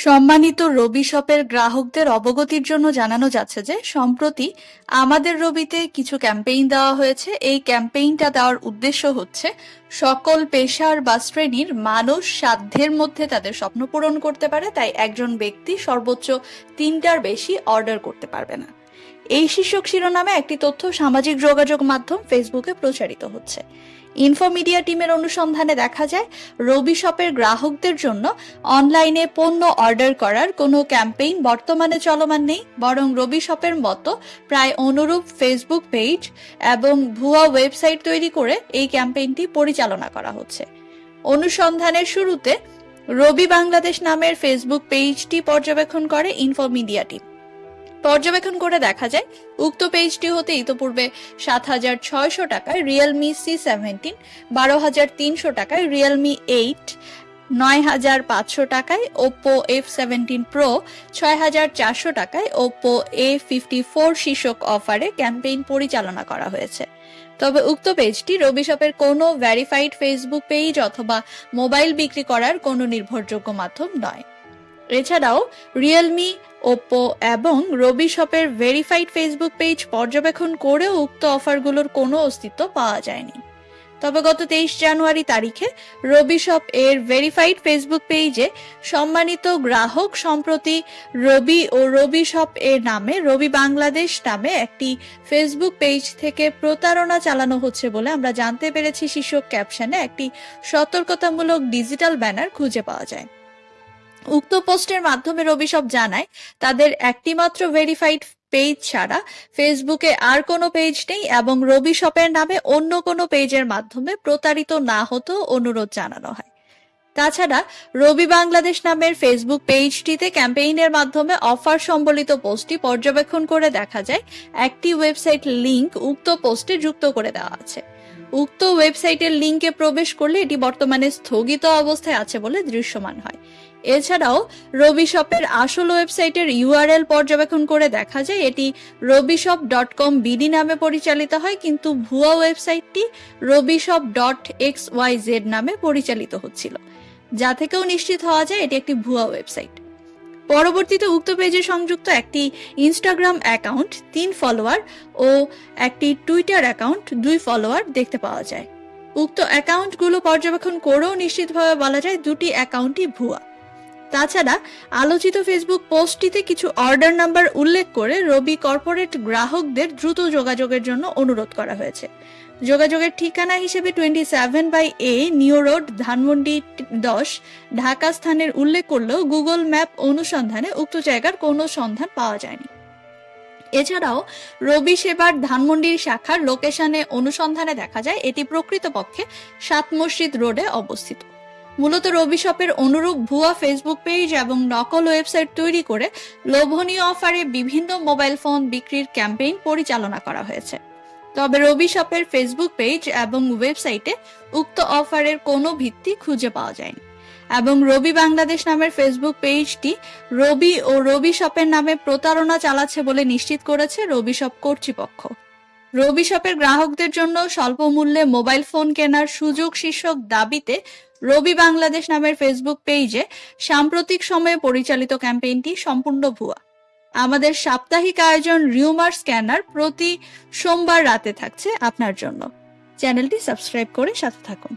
সম্মানিত রবি শপের গ্রাহকদের অবগতির জন্য জানানো যাচ্ছে যে, সম্প্রতি আমাদের রবিতে কিছু ক্যাম্পেইন দেওয়া হয়েছে। এই ক্যাম্পেইনটা দেওয়ার উদ্দেশ্য হচ্ছে, সকল পেশার বা শ্রেণির মানুষ সাধ্যের মধ্যে তাদের স্বপ্ন পূরণ করতে পারে, তাই একজন ব্যক্তি সর্বোচ্চ তিনটার বেশি অর্ডার করতে পারবে না। এই শীর্ষক শিরোনামে একটি তথ্য সামাজিক যোগাযোগ মাধ্যম ফেসবুকে প্রচারিত হচ্ছে। ইনফোমিডিয়া টিমের অনুসন্ধানে দেখা যায়, রবি শপের গ্রাহকদের জন্য অনলাইনে পণ্য অর্ডার করার কোনো ক্যাম্পেইন বর্তমানে চলমান নেই, বরং রবি শপের মতো প্রায় অনুরূপ ফেসবুক পেজ এবং ভুয়া ওয়েবসাইট তৈরি করে এই ক্যাম্পেইনটি পরিচালনা করা হচ্ছে। অনুসন্ধানের শুরুতে রবি বাংলাদেশ নামের ফেসবুক পেজটি পর্যবেক্ষণ করে ইনফোমিডিয়া টিম। পর্যবেক্ষণ করে দেখা যায়, উক্ত পেজটি হতে ইতোপূর্বে সাত হাজার ছয়শো টাকায় রিয়েলমি সি সেভেন্টিন বারো হাজার তিনশো টাকায় রিয়েলমি এইট নয় হাজার পাঁচশো টাকায় ওপো এফ সেভেন্টিন প্রো ছয় হাজার চারশো টাকায় ওপো এ ফিফটি ফোর শীর্ষক অফারে ক্যাম্পেইন পরিচালনা করা হয়েছে। তবে উক্ত পেজটি রবি শপের কোনো ভ্যারিফাইড ফেসবুক পেজ অথবা মোবাইল বিক্রি করার কোনো নির্ভরযোগ্য মাধ্যম নয়। এছাড়াও রিয়েলমি ওপো এবং রবি শপের ভেরিফাইড ফেসবুক পেজ পর্যবেক্ষণ করেও উক্ত অফারগুলোর কোনো অস্তিত্ব পাওয়া যায়নি। তবে গত তেইশ জানুয়ারি তারিখে রবি শপ এর ভেরিফাইড ফেসবুক পেজে সম্মানিত গ্রাহক সম্প্রতি রবি ও রবি শপ এর নামে রবি বাংলাদেশ নামে একটি ফেসবুক পেজ থেকে প্রতারণা চালানো হচ্ছে বলে আমরা জানতে পেরেছি। শীর্ষক ক্যাপশনে একটি সতর্কতামূলক ডিজিটাল ব্যানার খুঁজে পাওয়া যায়। উক্ত পোস্টের মাধ্যমে রবি সব জানায়, তাদের একটিমাত্র ভেরিফাইড পেজ ছাড়া ফেসবুকে আর কোনো পেজ নেই এবং রবি শপের নামে অন্য কোনো পেজের মাধ্যমে প্রতারিত না হতেও অনুরোধ জানানো হয়। তাছাড়া, রবি বাংলাদেশ নামের ফেসবুক পেজটিতে ক্যাম্পেইনের মাধ্যমে অফার সম্বলিত পোস্টটি পর্যবেক্ষণ করে দেখা যায়, একটি ওয়েবসাইট লিংক উক্ত পোস্টে যুক্ত করে দেওয়া আছে। উক্ত ওয়েবসাইটের লিংকে প্রবেশ করলে এটি বর্তমানে স্থগিত অবস্থায় আছে বলে দৃশ্যমান হয়। এছাড়াও রবি শপের আসল ওয়েবসাইটের ইউআরএল পর্যবেক্ষণ করে দেখা যায়, এটি রবিশপ ডট কম বিডি নামে পরিচালিত হয়, কিন্তু ভুয়া ওয়েবসাইটটি Robishop dot X Y Z নামে পরিচালিত হচ্ছিল। যা থেকেও নিশ্চিত হওয়া যায়, এটি একটি ভুয়া ওয়েবসাইট। পরবর্তীতে উক্ত পেজে সংযুক্ত একটি ইনস্টাগ্রাম অ্যাকাউন্ট তিন ফলোয়ার ও একটি টুইটার অ্যাকাউন্ট দুই ফলোয়ার দেখতে পাওয়া যায়। উক্ত অ্যাকাউন্টগুলো পর্যবেক্ষণ করেও নিশ্চিতভাবে বলা যায় দুটি অ্যাকাউন্টই ভুয়া। তাছাড়া আলোচিত ফেসবুক পোস্টটিতে কিছু অর্ডার নাম্বার উল্লেখ করে রবি কর্পোরেট গ্রাহকদের দ্রুত যোগাযোগের জন্য অনুরোধ করা হয়েছে। যোগাযোগের ঠিকানা হিসেবে twenty seven by A new road Dhanmondi দশ, ঢাকা স্থানের উল্লেখ করলেও গুগল ম্যাপ অনুসন্ধানে উক্ত জায়গার কোনো সন্ধান পাওয়া যায়নি। এছাড়াও রবি সেবার ধানমন্ডির শাখার লোকেশনে অনুসন্ধানে দেখা যায়, এটি প্রকৃতপক্ষে সাত মসজিদ রোডে অবস্থিত। মূলত রবি শপের অনুরূপ ভুয়া ফেসবুক পেজ এবং নকল ওয়েবসাইট তৈরি করে লোভনীয় অফারে বিভিন্ন মোবাইল ফোন বিক্রির ক্যাম্পেইন পরিচালনা করা হয়েছে। তবে রবি শপের ফেসবুক পেজ এবং ওয়েবসাইটে উক্ত অফারের কোনো ভিত্তি খুঁজে পাওয়া যায়নি। এবং রবি বাংলাদেশ নামের ফেসবুক পেজটি রবি ও রবি শপের নামে প্রতারণা চালাচ্ছে বলে নিশ্চিত করেছে রবি শপ কর্তৃপক্ষ। রবি শপের গ্রাহকদের জন্য স্বল্প মূল্যে মোবাইল ফোন কেনার সুযোগ শীর্ষক দাবিতে রবি বাংলাদেশ নামের ফেসবুক পেজে সাম্প্রতিক সময়ে পরিচালিত ক্যাম্পেইনটি সম্পূর্ণ ভুয়া। আমাদের সাপ্তাহিক আয়োজন রিউমার স্ক্যানার প্রতি সোমবার রাতে থাকছে আপনার জন্য। চ্যানেলটি সাবস্ক্রাইব করে সাথে থাকুন।